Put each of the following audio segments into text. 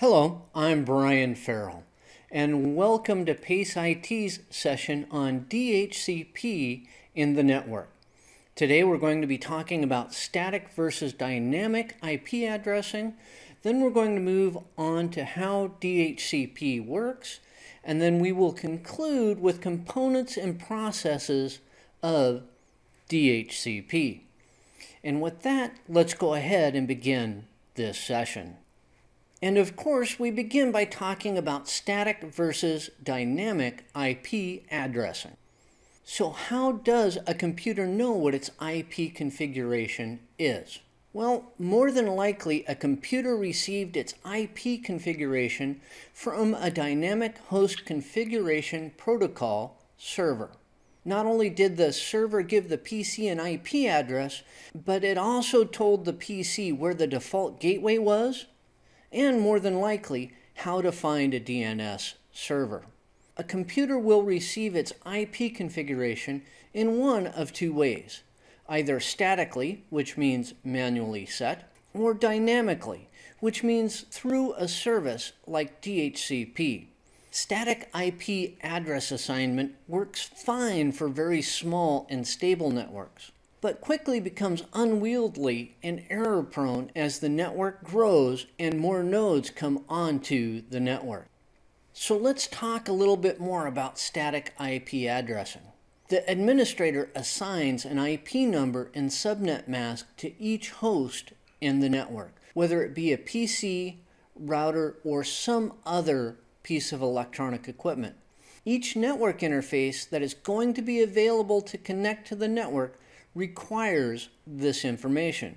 Hello, I'm Brian Farrell, and welcome to PACE IT's session on DHCP in the network. Today we're going to be talking about static versus dynamic IP addressing. Then we're going to move on to how DHCP works, and then we will conclude with components and processes of DHCP. And with that, let's go ahead and begin this session. And of course, we begin by talking about static versus dynamic IP addressing. So how does a computer know what its IP configuration is? Well, more than likely, a computer received its IP configuration from a dynamic host configuration protocol server. Not only did the server give the PC an IP address, but it also told the PC where the default gateway was, and more than likely, how to find a DNS server. A computer will receive its IP configuration in one of two ways, either statically, which means manually set, or dynamically, which means through a service like DHCP. Static IP address assignment works fine for very small and stable networks but quickly becomes unwieldy and error prone as the network grows and more nodes come onto the network. So let's talk a little bit more about static IP addressing. The administrator assigns an IP number and subnet mask to each host in the network, whether it be a PC, router, or some other piece of electronic equipment. Each network interface that is going to be available to connect to the network requires this information.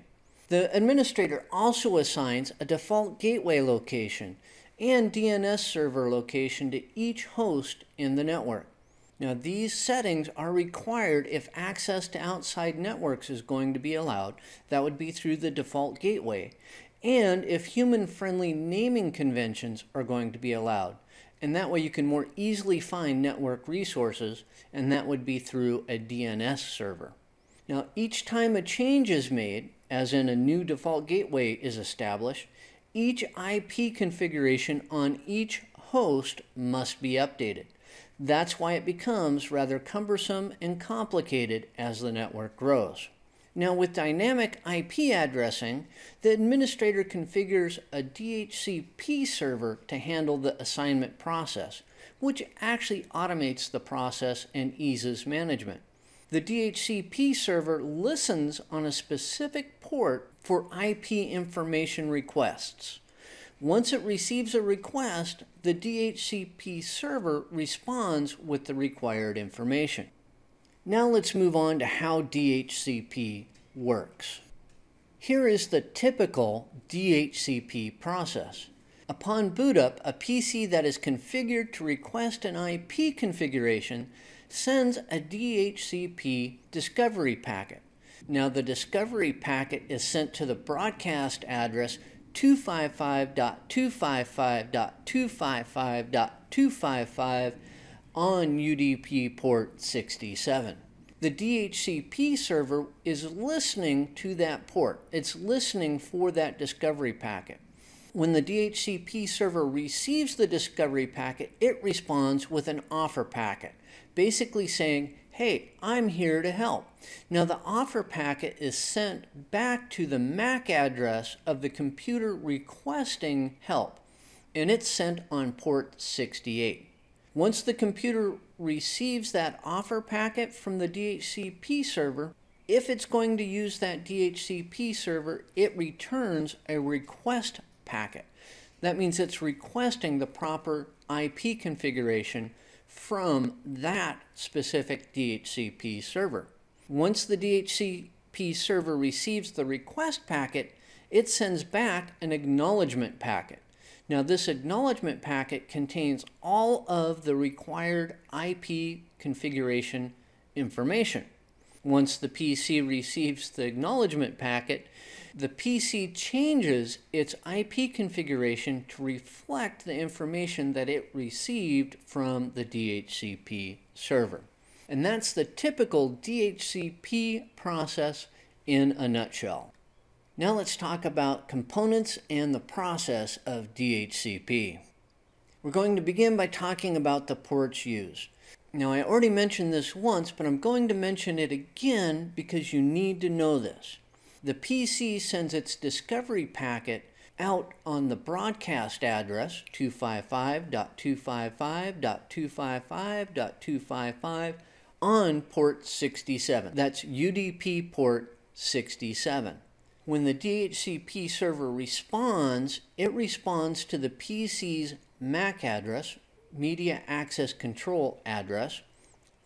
The administrator also assigns a default gateway location and DNS server location to each host in the network. Now these settings are required if access to outside networks is going to be allowed. That would be through the default gateway. And if human-friendly naming conventions are going to be allowed. And that way you can more easily find network resources, and that would be through a DNS server. Now, each time a change is made, as in a new default gateway is established, each IP configuration on each host must be updated. That's why it becomes rather cumbersome and complicated as the network grows. Now with dynamic IP addressing, the administrator configures a DHCP server to handle the assignment process, which actually automates the process and eases management the DHCP server listens on a specific port for IP information requests. Once it receives a request, the DHCP server responds with the required information. Now let's move on to how DHCP works. Here is the typical DHCP process. Upon boot up, a PC that is configured to request an IP configuration sends a DHCP discovery packet. Now the discovery packet is sent to the broadcast address 255.255.255.255 on UDP port 67. The DHCP server is listening to that port. It's listening for that discovery packet. When the DHCP server receives the discovery packet, it responds with an offer packet, basically saying, hey, I'm here to help. Now the offer packet is sent back to the MAC address of the computer requesting help, and it's sent on port 68. Once the computer receives that offer packet from the DHCP server, if it's going to use that DHCP server, it returns a request packet. That means it's requesting the proper IP configuration from that specific DHCP server. Once the DHCP server receives the request packet, it sends back an acknowledgement packet. Now this acknowledgement packet contains all of the required IP configuration information. Once the PC receives the acknowledgement packet, the PC changes its IP configuration to reflect the information that it received from the DHCP server. And that's the typical DHCP process in a nutshell. Now let's talk about components and the process of DHCP. We're going to begin by talking about the ports used. Now I already mentioned this once, but I'm going to mention it again because you need to know this. The PC sends its discovery packet out on the broadcast address 255.255.255.255 on port 67. That's UDP port 67. When the DHCP server responds, it responds to the PC's MAC address, Media Access Control address,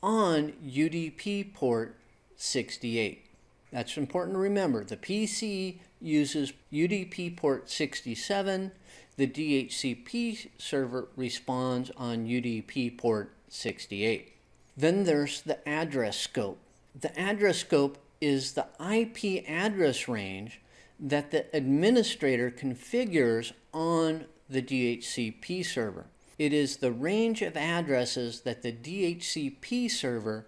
on UDP port 68. That's important to remember. The PC uses UDP port 67. The DHCP server responds on UDP port 68. Then there's the address scope. The address scope is the IP address range that the administrator configures on the DHCP server. It is the range of addresses that the DHCP server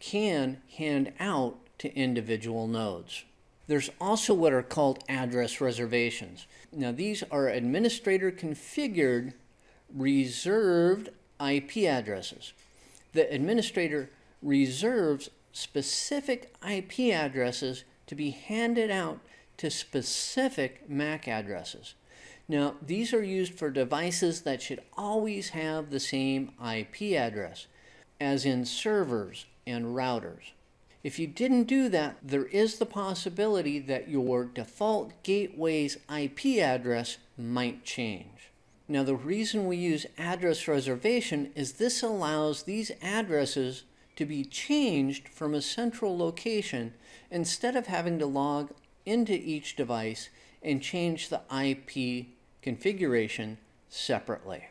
can hand out to individual nodes. There's also what are called address reservations. Now these are administrator configured reserved IP addresses. The administrator reserves specific IP addresses to be handed out to specific MAC addresses. Now, these are used for devices that should always have the same IP address, as in servers and routers. If you didn't do that, there is the possibility that your default gateway's IP address might change. Now the reason we use address reservation is this allows these addresses to be changed from a central location instead of having to log into each device and change the IP configuration separately.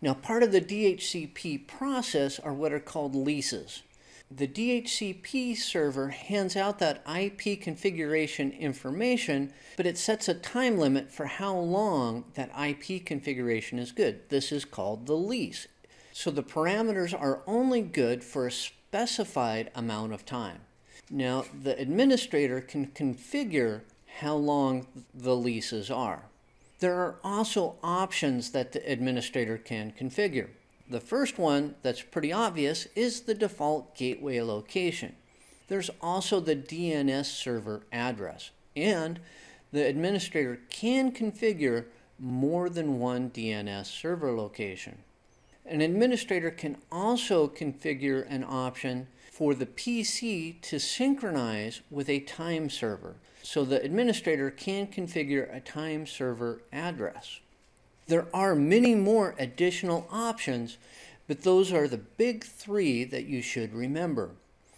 Now part of the DHCP process are what are called leases the DHCP server hands out that IP configuration information, but it sets a time limit for how long that IP configuration is good. This is called the lease. So the parameters are only good for a specified amount of time. Now, the administrator can configure how long the leases are. There are also options that the administrator can configure. The first one that's pretty obvious is the default gateway location. There's also the DNS server address, and the administrator can configure more than one DNS server location. An administrator can also configure an option for the PC to synchronize with a time server. So the administrator can configure a time server address. There are many more additional options, but those are the big three that you should remember.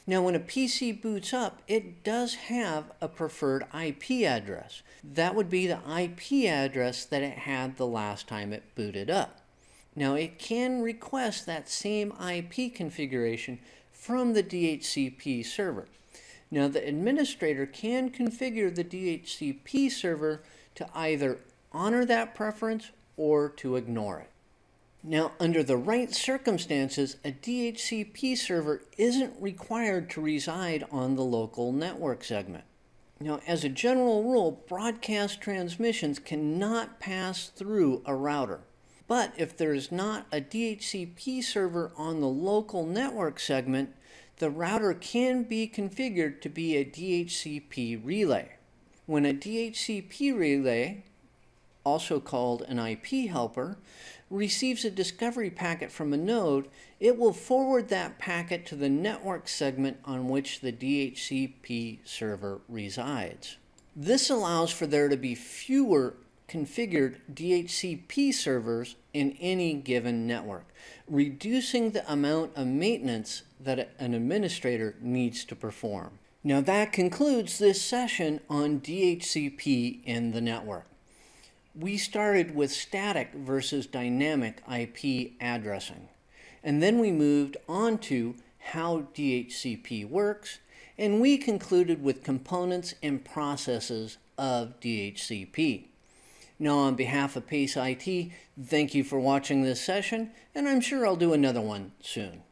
Now, when a PC boots up, it does have a preferred IP address. That would be the IP address that it had the last time it booted up. Now, it can request that same IP configuration from the DHCP server. Now, the administrator can configure the DHCP server to either honor that preference or to ignore it. Now, under the right circumstances, a DHCP server isn't required to reside on the local network segment. Now, as a general rule, broadcast transmissions cannot pass through a router. But if there is not a DHCP server on the local network segment, the router can be configured to be a DHCP relay. When a DHCP relay also called an IP helper, receives a discovery packet from a node, it will forward that packet to the network segment on which the DHCP server resides. This allows for there to be fewer configured DHCP servers in any given network, reducing the amount of maintenance that an administrator needs to perform. Now that concludes this session on DHCP in the network we started with static versus dynamic IP addressing. And then we moved on to how DHCP works, and we concluded with components and processes of DHCP. Now, on behalf of PACE IT, thank you for watching this session, and I'm sure I'll do another one soon.